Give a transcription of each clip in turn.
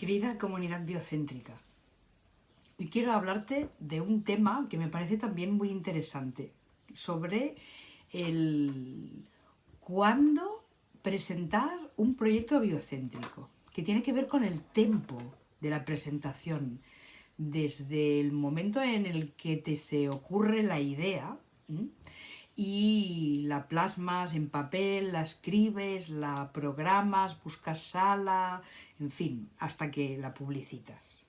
Querida comunidad biocéntrica, hoy quiero hablarte de un tema que me parece también muy interesante, sobre el cuándo presentar un proyecto biocéntrico, que tiene que ver con el tiempo de la presentación, desde el momento en el que te se ocurre la idea y la plasmas en papel, la escribes, la programas, buscas sala, en fin, hasta que la publicitas.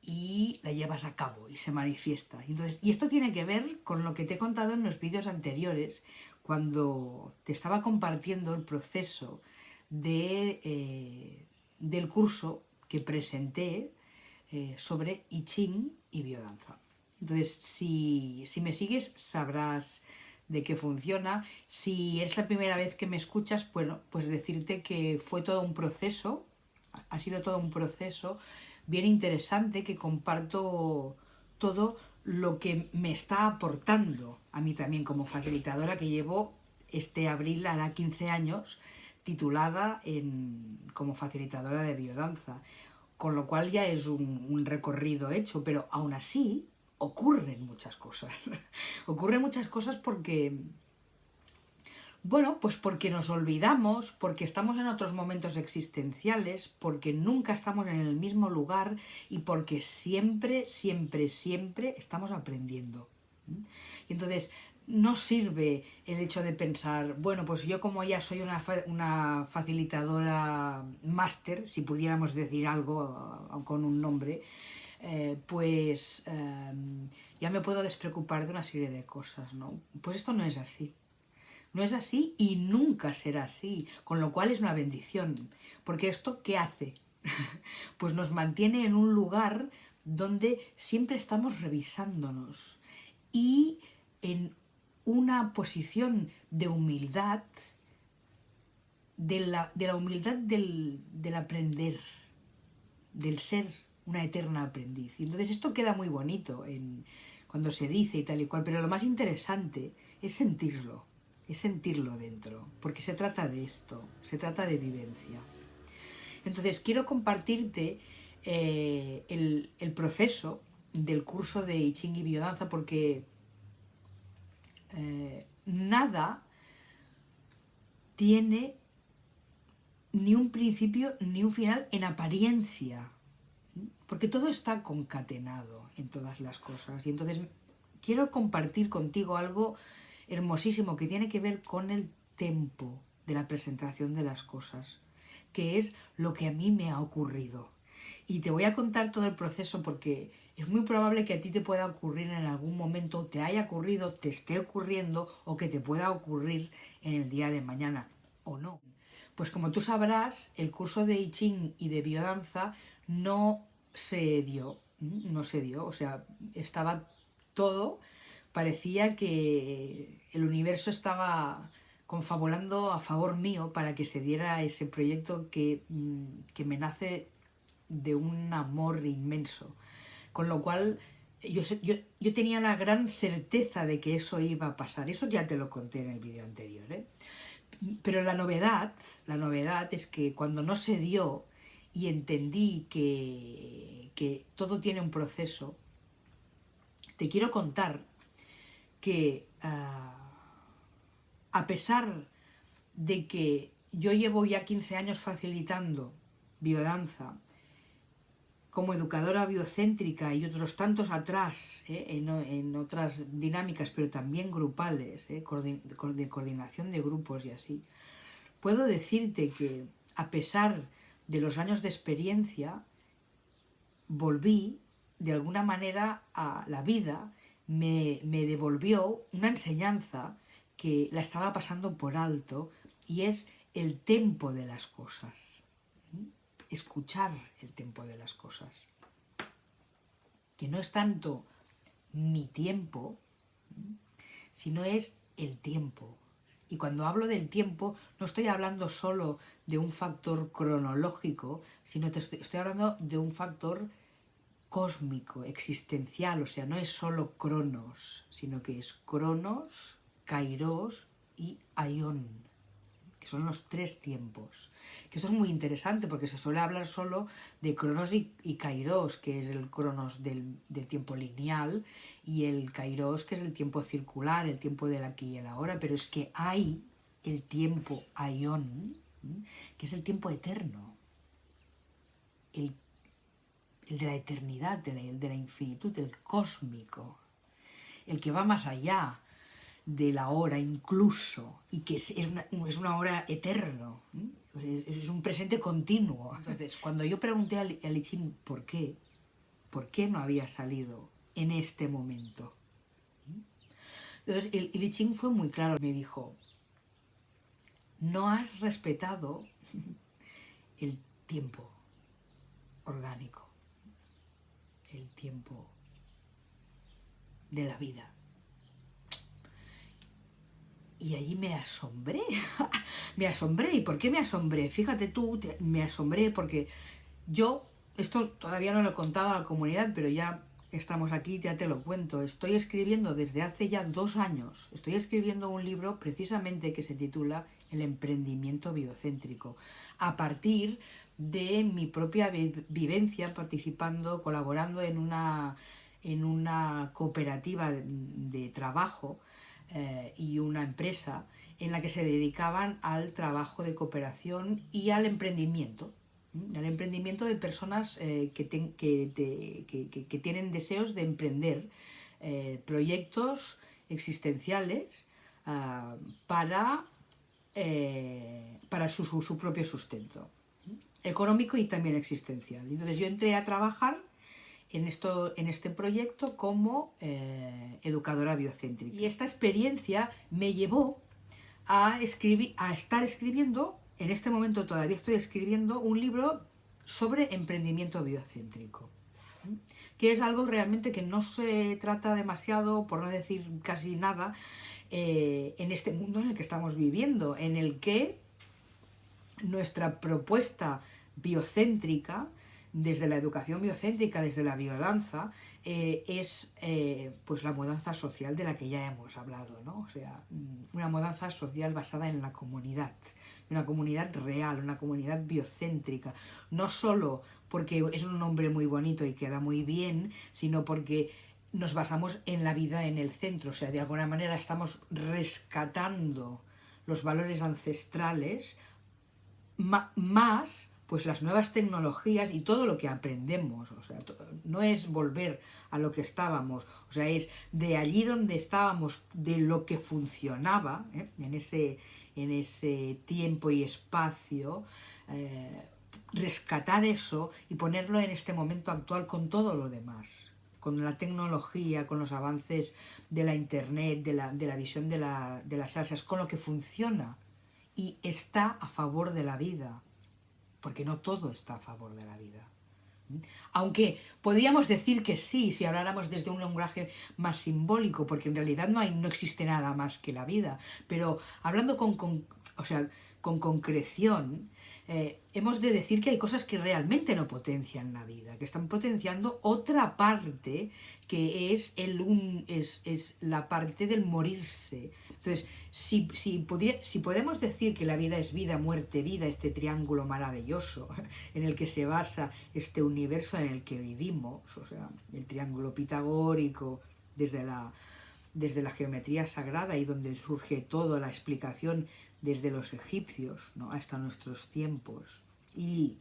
Y la llevas a cabo y se manifiesta. Entonces, y esto tiene que ver con lo que te he contado en los vídeos anteriores, cuando te estaba compartiendo el proceso de, eh, del curso que presenté eh, sobre I Ching y biodanza. Entonces, si, me sigues, sabrás de qué funciona. Si es la primera vez que me escuchas, bueno, pues decirte que fue todo un proceso, ha sido todo un proceso bien interesante que comparto todo lo que me está aportando a mí también como facilitadora que llevo este abril hará 15 años titulada en, como facilitadora de biodanza, con lo cual ya es un, un recorrido hecho, pero aún así ocurren muchas cosas. ocurren muchas cosas porque, bueno, pues porque nos olvidamos, porque estamos en otros momentos existenciales, porque nunca estamos en el mismo lugar y porque siempre, siempre, siempre estamos aprendiendo. Y entonces, no sirve el hecho de pensar, bueno, pues yo como ya soy una, una facilitadora máster, si pudiéramos decir algo con un nombre, eh, pues em, ya me puedo despreocupar de una serie de cosas, ¿no? Pues esto no es así. No es así y nunca será así, con lo cual es una bendición. Porque esto, ¿qué hace? pues nos mantiene en un lugar donde siempre estamos revisándonos y en una posición de humildad, de la, de la humildad del, del aprender, del ser una eterna aprendiz. Y entonces esto queda muy bonito cuando se dice y tal y cual, pero lo más interesante es sentirlo, es sentirlo dentro, porque se trata de esto, se trata de vivencia. Entonces quiero compartirte eh, el, proceso del curso de I Ching y Biodanza porque eh, nada tiene ni un principio ni un final en apariencia porque todo está concatenado en todas las cosas. Y entonces quiero compartir contigo algo hermosísimo que tiene que ver con el tempo de la presentación de las cosas, que es lo que a mí me ha ocurrido. Y te voy a contar todo el proceso porque es muy probable que a ti te pueda ocurrir en algún momento, te haya ocurrido, te esté ocurriendo o que te pueda ocurrir en el día de mañana, o no. Pues como tú sabrás, el curso de I Ching y de biodanza no se dio, no se dio, o sea, estaba todo, parecía que el universo estaba confabulando a favor mío para que se diera ese proyecto que, mm, me nace de un amor inmenso. Con lo cual, yo, yo, yo, tenía la gran certeza de que eso iba a pasar. Eso ya te lo conté en el vídeo anterior. ¿eh? Pero la novedad, la novedad es que cuando no se dio, y entendí que, todo tiene un proceso, te quiero contar que ah, a pesar de que yo llevo ya 15 años facilitando biodanza como educadora biocéntrica y otros tantos atrás eh, en, otras dinámicas, pero también grupales, eh, de coordinación de grupos y así, puedo decirte que a pesar de los años de experiencia, volví de alguna manera a la vida, me, devolvió una enseñanza que la estaba pasando por alto y es el tempo de las cosas. Escuchar el tempo de las cosas. Que no es tanto mi tiempo, sino es el tiempo y cuando hablo del tiempo, no estoy hablando solo de un factor cronológico, sino que estoy, hablando de un factor cósmico, existencial, o sea, no es solo cronos, sino que es cronos, kairos y aion, son los tres tiempos. Que esto es muy interesante porque se suele hablar solo de Cronos y, Kairos, que es el Cronos del, tiempo lineal, y el Kairos, que es el tiempo circular, el tiempo del aquí y el ahora, pero es que hay el tiempo Aion, que es el tiempo eterno, el, de la eternidad, el de la infinitud, el cósmico, el que va más allá, de la hora incluso, y que es, una, es una hora eterno, es un presente continuo. Entonces, cuando yo pregunté a Lichín por qué, por qué no había salido en este momento, entonces el, el fue muy claro, me dijo, no has respetado el tiempo orgánico, el tiempo de la vida. Y allí me asombré, me asombré. ¿Y por qué me asombré? Fíjate tú, me asombré porque yo, esto todavía no lo he contado a la comunidad, pero ya estamos aquí, ya te lo cuento. Estoy escribiendo desde hace ya dos años, estoy escribiendo un libro precisamente que se titula El emprendimiento biocéntrico, a partir de mi propia vivencia participando, colaborando en una, en una cooperativa de trabajo eh, y una empresa en la que se dedicaban al trabajo de cooperación y al emprendimiento, al emprendimiento de personas eh, que, tienen deseos de emprender eh, proyectos existenciales ah, para, para su, propio sustento, económico y también existencial. Entonces yo entré a trabajar en, esto, en este proyecto como eh, educadora biocéntrica. Y esta experiencia me llevó a, escribir, a estar escribiendo, en este momento todavía estoy escribiendo, un libro sobre emprendimiento biocéntrico que es algo realmente que no se trata demasiado, por no decir casi nada, eh, en este mundo en el que estamos viviendo, en el que nuestra propuesta biocéntrica desde la educación biocéntrica, desde la biodanza, eh, es eh, pues la mudanza social de la que ya hemos hablado, ¿no? O sea, mm, una mudanza social basada en la comunidad, una comunidad real, una comunidad biocéntrica, no solo porque es un nombre muy bonito y queda muy bien, sino porque nos basamos en la vida en el centro, o sea, de alguna manera estamos rescatando los valores ancestrales más pues las nuevas tecnologías y todo lo que aprendemos, o sea, no es volver a lo que estábamos, o sea, es de allí donde estábamos, de lo que funcionaba ¿eh? en, ese, en ese tiempo y espacio, eh, rescatar eso y ponerlo en este momento actual con todo lo demás, con la tecnología, con los avances de la internet, de la, de la visión de, de las salsas, con lo que funciona y está a favor de la vida porque no todo está a favor de la vida. Aunque podríamos decir que sí, si habláramos desde un lenguaje más simbólico, porque en realidad no, hay, no existe nada más que la vida, pero hablando con, o sea, con concreción, eh, hemos de decir que hay cosas que realmente no potencian la vida, que están potenciando otra parte que es, el un, es, es la parte del morirse. Entonces, si, si, si podemos decir que la vida es vida, muerte, vida, este triángulo maravilloso en el que se basa este universo en el que vivimos, o sea, el triángulo pitagórico desde la, desde la geometría sagrada y donde surge toda la explicación desde los egipcios hasta nuestros tiempos y,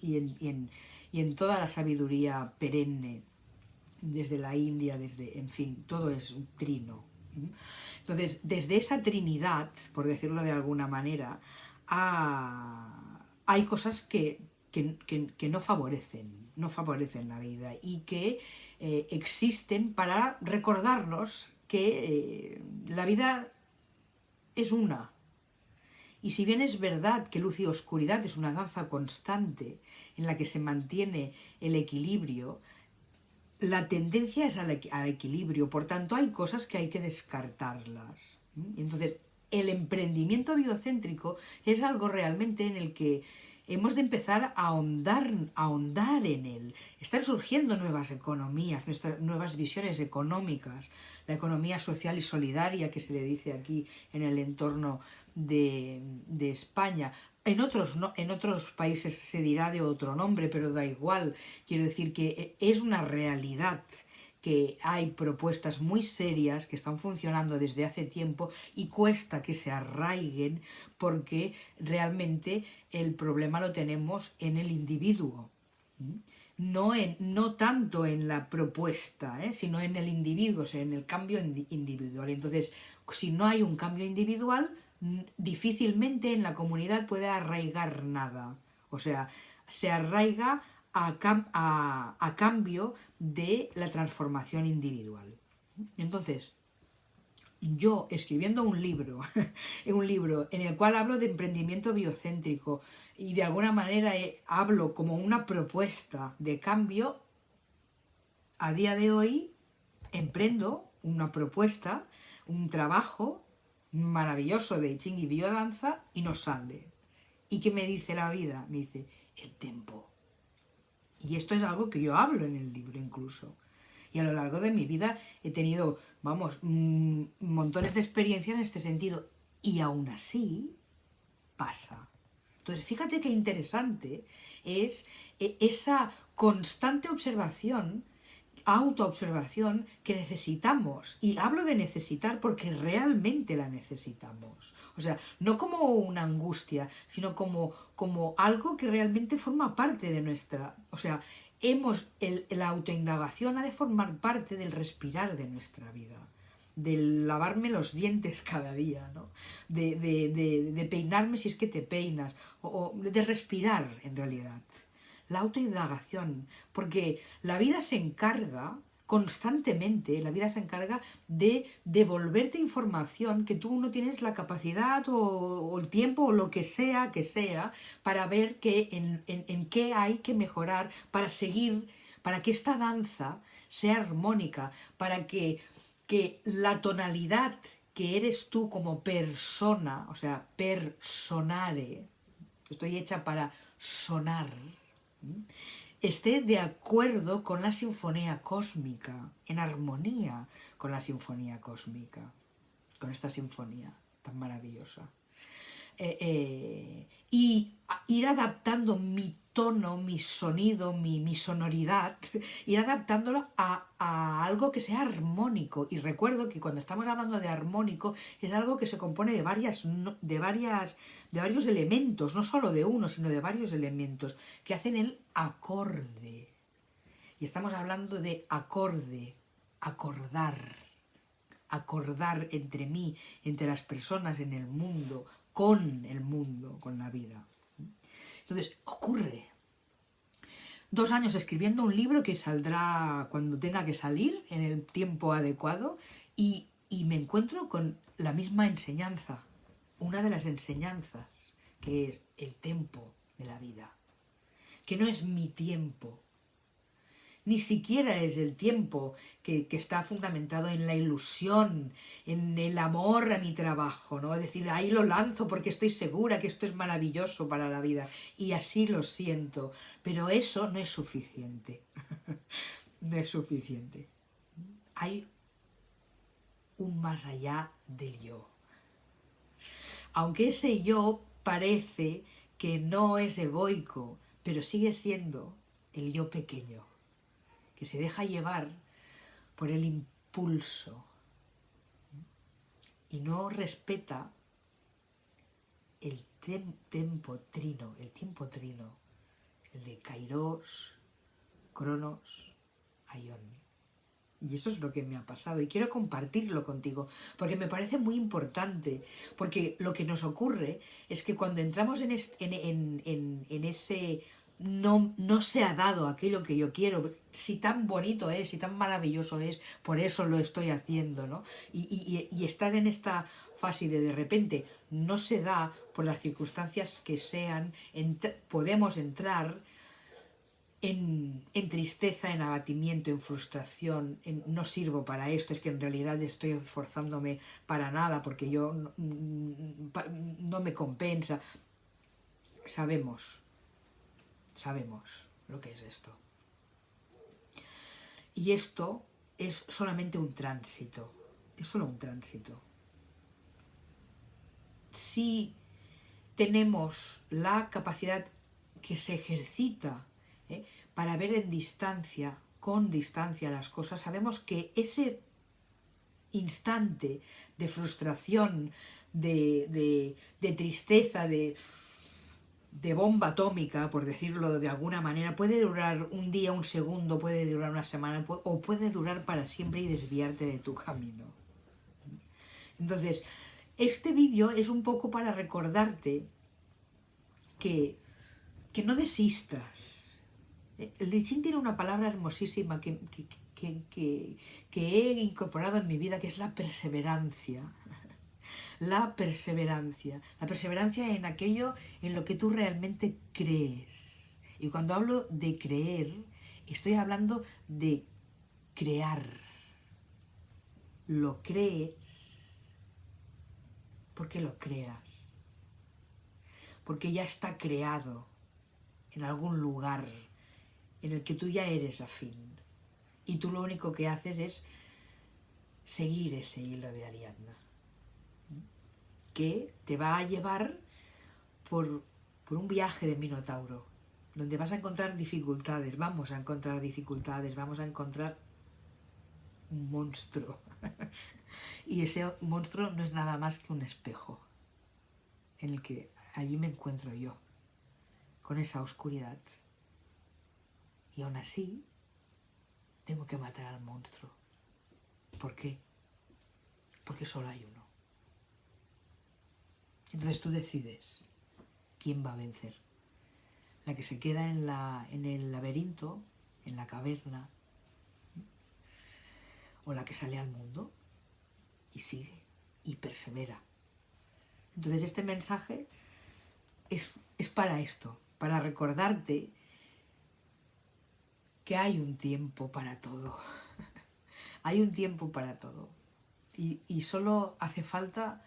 en, toda la sabiduría perenne, desde la India, desde, en fin, todo es un trino. Entonces, desde esa trinidad, por decirlo de alguna manera, hay cosas que, no favorecen, no favorecen la vida y que eh, existen para recordarnos que eh, la vida es una, y si bien es verdad que luz y oscuridad es una danza constante en la que se mantiene el equilibrio, la tendencia es al, equilibrio, por tanto hay cosas que hay que descartarlas. entonces, el emprendimiento biocéntrico es algo realmente en el que hemos de empezar a ahondar, a en él. Están surgiendo nuevas economías, nuestras, nuevas visiones económicas, la economía social y solidaria que se le dice aquí en el entorno de España. En otros, no, en otros países se dirá de otro nombre, pero da igual. Quiero decir que es una realidad que hay propuestas muy serias que están funcionando desde hace tiempo y cuesta que se arraiguen porque realmente el problema lo tenemos en el individuo. No, en, no tanto en la propuesta, ¿eh? sino en el individuo, o sea, en el cambio individual. Entonces, si no hay un cambio individual, difícilmente en la comunidad puede arraigar nada. O sea, se arraiga a, cambio de la transformación individual. Entonces, yo escribiendo un libro, un libro en el cual hablo de emprendimiento biocéntrico y de alguna manera eh, hablo como una propuesta de cambio, a día de hoy emprendo una propuesta, un trabajo maravilloso de Ching y biodanza y no sale. ¿Y qué me dice la vida? Me dice, el tiempo. Y esto es algo que yo hablo en el libro incluso. Y a lo largo de mi vida he tenido, vamos, mm, montones de experiencias en este sentido. Y aún así pasa. Entonces, fíjate qué interesante es eh, esa constante observación autoobservación que necesitamos. Y hablo de necesitar porque realmente la necesitamos. O sea, no como una angustia, sino como, como algo que realmente forma parte de nuestra... O sea, hemos, el, la autoindagación ha de formar parte del respirar de nuestra vida de lavarme los dientes cada día, ¿no? de, de, peinarme si es que te peinas, o de respirar en realidad la autoindagación, porque la vida se encarga constantemente, la vida se encarga de devolverte información que tú no tienes la capacidad o, el tiempo o lo que sea que sea para ver que en, en qué hay que mejorar para seguir, para que esta danza sea armónica, para que, que la tonalidad que eres tú como persona, o sea, personare, estoy hecha para sonar, esté de acuerdo con la sinfonía cósmica, en armonía con la sinfonía cósmica, con esta sinfonía tan maravillosa. Eh, eh, y ir adaptando mi tono, mi sonido, mi, sonoridad, ir adaptándolo a, algo que sea armónico. Y recuerdo que cuando estamos hablando de armónico es algo que se compone de, varias, de, varias, de varios elementos, no solo de uno, sino de varios elementos que hacen el acorde. Y estamos hablando de acorde, acordar, acordar entre mí, entre las personas en el mundo, con el mundo, con la vida. Entonces, ocurre. Dos años escribiendo un libro que saldrá cuando tenga que salir, en el tiempo adecuado, y, y me encuentro con la misma enseñanza, una de las enseñanzas, que es el tiempo de la vida, que no es mi tiempo, ni siquiera es el tiempo que, está fundamentado en la ilusión, en el amor a mi trabajo, ¿no? Es decir, ahí lo lanzo porque estoy segura que esto es maravilloso para la vida y así lo siento, pero eso no es suficiente, no es suficiente. Hay un más allá del yo. Aunque ese yo parece que no es egoico, pero sigue siendo el yo pequeño que se deja llevar por el impulso y no respeta el tiempo trino, el tiempo trino, el de Kairos, Cronos, Aion. Y eso es lo que me ha pasado y quiero compartirlo contigo porque me parece muy importante, porque lo que nos ocurre es que cuando entramos en, en, en ese no, no se ha dado aquello que yo quiero, si tan bonito es, si tan maravilloso es, por eso lo estoy haciendo, ¿no? Y, y, estar en esta fase de de repente no se da por las circunstancias que sean, podemos entrar en, tristeza, en abatimiento, en frustración, en no sirvo para esto, es que en realidad estoy esforzándome para nada porque yo no me compensa. Sabemos sabemos lo que es esto. Y esto es solamente un tránsito, es solo un tránsito. si tenemos la capacidad que se ejercita ¿eh? para ver en distancia, con distancia las cosas, sabemos que ese instante de frustración, de, tristeza, de, de bomba atómica, por decirlo de alguna manera, puede durar un día, un segundo, puede durar una semana, o puede durar para siempre y desviarte de tu camino. Entonces, este vídeo es un poco para recordarte que, que no desistas. El Lichín tiene una palabra hermosísima que, que, he incorporado en mi vida, que es la perseverancia. La perseverancia. La perseverancia en aquello en lo que tú realmente crees. Y cuando hablo de creer, estoy hablando de crear. Lo crees porque lo creas. Porque ya está creado en algún lugar en el que tú ya eres afín y tú lo único que haces es seguir ese hilo de Ariadna, que te va a llevar por, por un viaje de Minotauro, donde vas a encontrar dificultades, vamos a encontrar dificultades, vamos a encontrar un monstruo. y ese monstruo no es nada más que un espejo, en el que allí me encuentro yo, con esa oscuridad. Y aún así, tengo que matar al monstruo. ¿Por qué? Porque solo hay uno. Entonces tú decides quién va a vencer. La que se queda en, la, en el laberinto, en la caverna, o la que sale al mundo y sigue y persevera. Entonces este mensaje es, es para esto, para recordarte que hay un tiempo para todo. hay un tiempo para todo. Y, solo hace falta,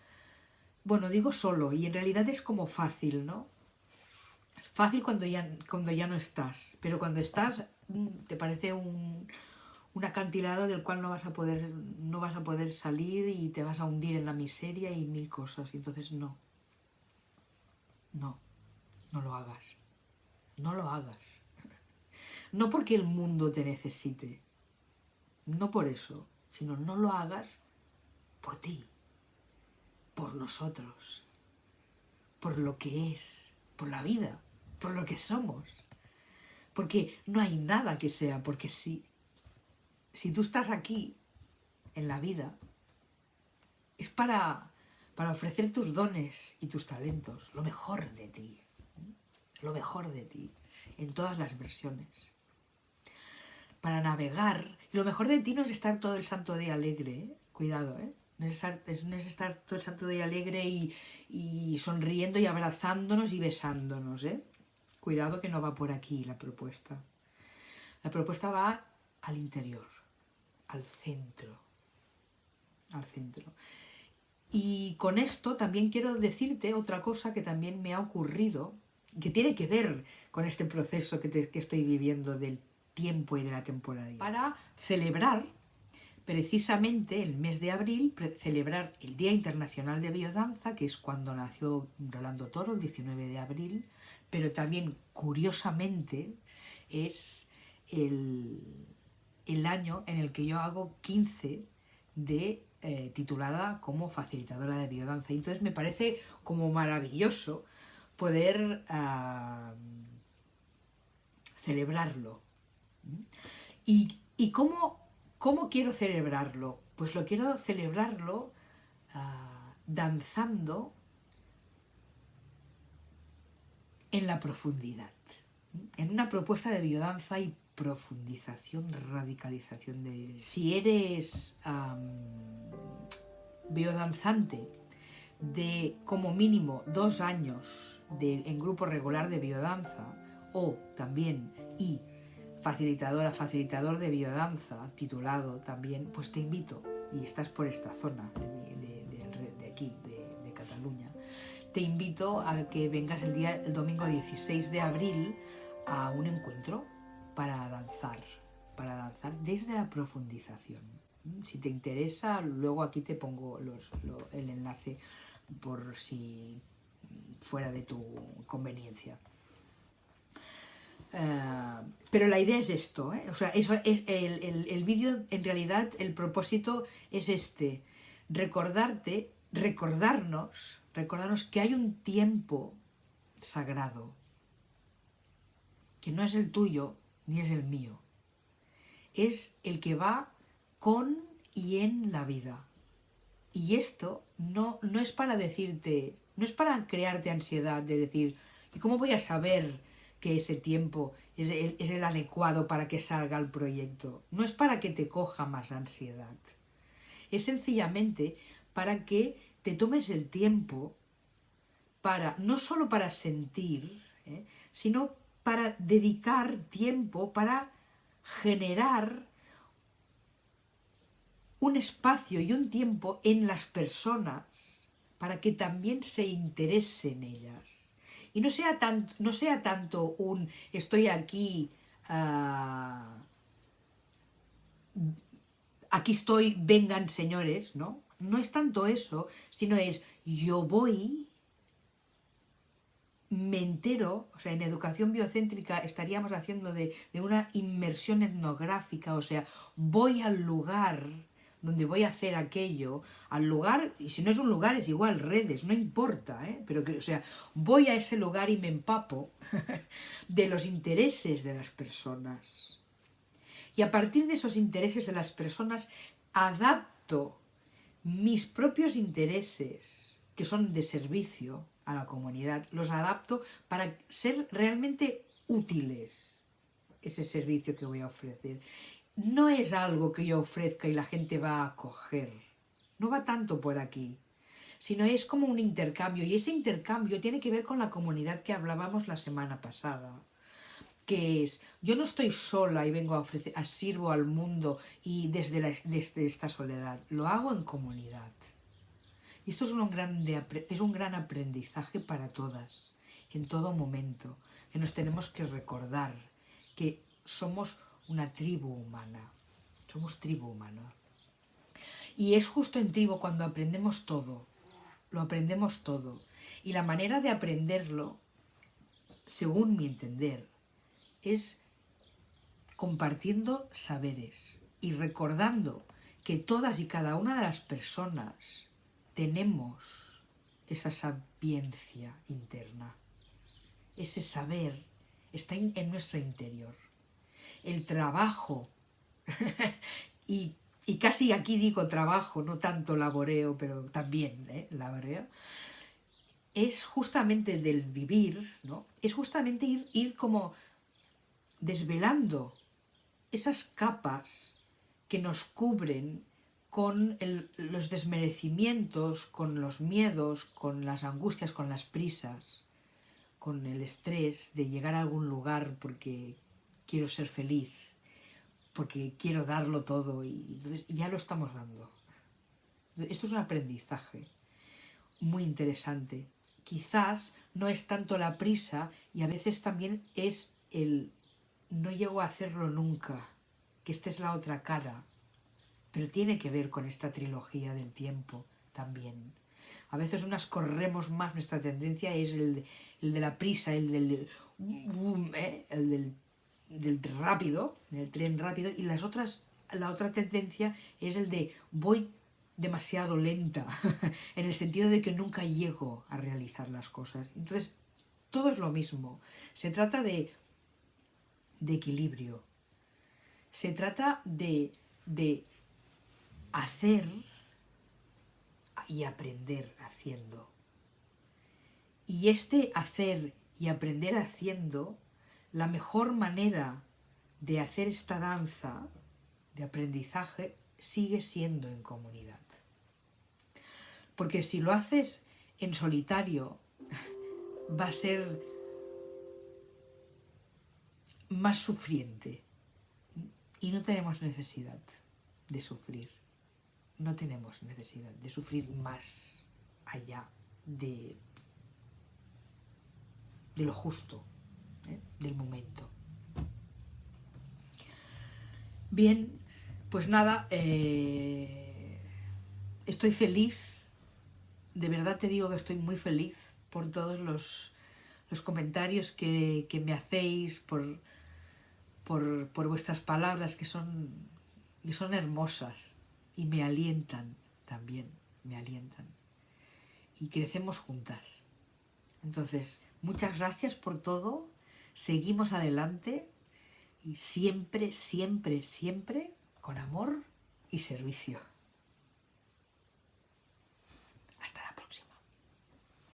bueno, digo solo, y en realidad es como fácil, ¿no? Fácil cuando ya, cuando ya no estás, pero cuando estás mm, te parece un, un acantilado del cual no vas, a poder, no vas a poder salir y te vas a hundir en la miseria y mil cosas. Entonces no, no, no lo hagas, no lo hagas. No porque el mundo te necesite, no por eso, sino no lo hagas por ti, por nosotros, por lo que es, por la vida, por lo que somos. Porque no hay nada que sea porque sí. Si tú estás aquí, en la vida, es para, para ofrecer tus dones y tus talentos, lo mejor de ti, lo mejor de ti, en todas las versiones para navegar. Y lo mejor de ti no es estar todo el santo día alegre, ¿eh? cuidado, ¿eh? No es, estar, todo el santo día alegre y, sonriendo y abrazándonos y besándonos, ¿eh? Cuidado que no va por aquí la propuesta. La propuesta va al interior, al centro, al centro. Y con esto también quiero decirte otra cosa que también me ha ocurrido, que tiene que ver con este proceso que, que estoy viviendo del tiempo y de la temporalidad. Para celebrar precisamente el mes de abril, celebrar el Día Internacional de Biodanza, que es cuando nació Rolando Toro, el 19 de abril, pero también, curiosamente, es el, año en el que yo hago 15 de eh, titulada como facilitadora de biodanza. Entonces me parece como maravilloso poder celebrarlo ¿Y, cómo, cómo, quiero celebrarlo? Pues lo quiero celebrarlo ah, danzando en la profundidad, en una propuesta de biodanza y profundización, radicalización de... Si eres biodanzante de como mínimo dos años de, en grupo regular de biodanza o también y facilitadora, facilitador de biodanza, titulado también, pues te invito, y estás por esta zona de, aquí, de, Cataluña, te invito a que vengas el, día, el domingo 16 de abril a un encuentro para danzar, para danzar desde la profundización. Si te interesa, luego aquí te pongo el enlace por si fuera de tu conveniencia. Eh, pero la idea es esto, ¿eh? o sea, eso es el, el vídeo, en realidad, el propósito es este, recordarte, recordarnos, recordarnos que hay un tiempo sagrado, que no es el tuyo ni es el mío, es el que va con y en la vida. Y esto no, no es para decirte, no es para crearte ansiedad de decir, ¿y cómo voy a saber que ese tiempo es el, adecuado para que salga el proyecto? No es para que te coja más ansiedad. Es sencillamente para que te tomes el tiempo para, no solo para sentir, ¿eh? sino para dedicar tiempo para generar un espacio y un tiempo en las personas para que también se interesen ellas. Y no sea, tan, no sea tanto un estoy aquí, uh, aquí estoy, vengan señores, ¿no? No es tanto eso, sino es yo voy, me entero, o sea, en educación biocéntrica estaríamos haciendo de, de una inmersión etnográfica, o sea, voy al lugar donde voy a hacer aquello, al lugar, y si no es un lugar es igual, redes, no importa, ¿eh? pero que, o sea, voy a ese lugar y me empapo de los intereses de las personas. Y a partir de esos intereses de las personas, adapto mis propios intereses, que son de servicio a la comunidad, los adapto para ser realmente útiles ese servicio que voy a ofrecer no es algo que yo ofrezca y la gente va a acoger. No va tanto por aquí, sino es como un intercambio y ese intercambio tiene que ver con la comunidad que hablábamos la semana pasada que es, yo no estoy sola y vengo a ofrecer, a sirvo al mundo y desde, desde esta soledad, lo hago en comunidad. Y esto es un, gran es un gran aprendizaje para todas, en todo momento, que nos tenemos que recordar que somos una tribu humana. Somos tribu humana. Y es justo en tribu cuando aprendemos todo. Lo aprendemos todo. Y la manera de aprenderlo, según mi entender, es compartiendo saberes y recordando que todas y cada una de las personas tenemos esa sapiencia interna. Ese saber está en nuestro interior el trabajo, y, casi aquí digo trabajo, no tanto laboreo, pero también ¿eh? laboreo, es justamente del vivir, ¿no? es justamente ir, ir como desvelando esas capas que nos cubren con los desmerecimientos, con los miedos, con las angustias, con las prisas, con el estrés de llegar a algún lugar porque quiero ser feliz, porque quiero darlo todo y ya lo estamos dando. Esto es un aprendizaje muy interesante. Quizás no es tanto la prisa y a veces también es el no llego a hacerlo nunca, que esta es la otra cara, pero tiene que ver con esta trilogía del tiempo también. A veces unas corremos más, nuestra tendencia es el, de la prisa, el del, ¿eh? el del del rápido, del tren rápido, y las otras, la otra tendencia es el de voy demasiado lenta, en el sentido de que nunca llego a realizar las cosas. Entonces, todo es lo mismo. Se trata de, de equilibrio. Se trata de, de hacer y aprender haciendo. Y este hacer y aprender haciendo la mejor manera de hacer esta danza de aprendizaje sigue siendo en comunidad. Porque si lo haces en solitario, va a ser más sufriente. Y no tenemos necesidad de sufrir. No tenemos necesidad de sufrir más allá de, de lo justo, del momento. Bien, pues nada, eh, estoy feliz de verdad te digo que estoy muy feliz por todos los, comentarios que, me hacéis, por, por, vuestras palabras que son, que son hermosas y me alientan también, me alientan. Y crecemos juntas. Entonces, muchas gracias por todo, seguimos adelante y siempre, siempre, siempre con amor y servicio.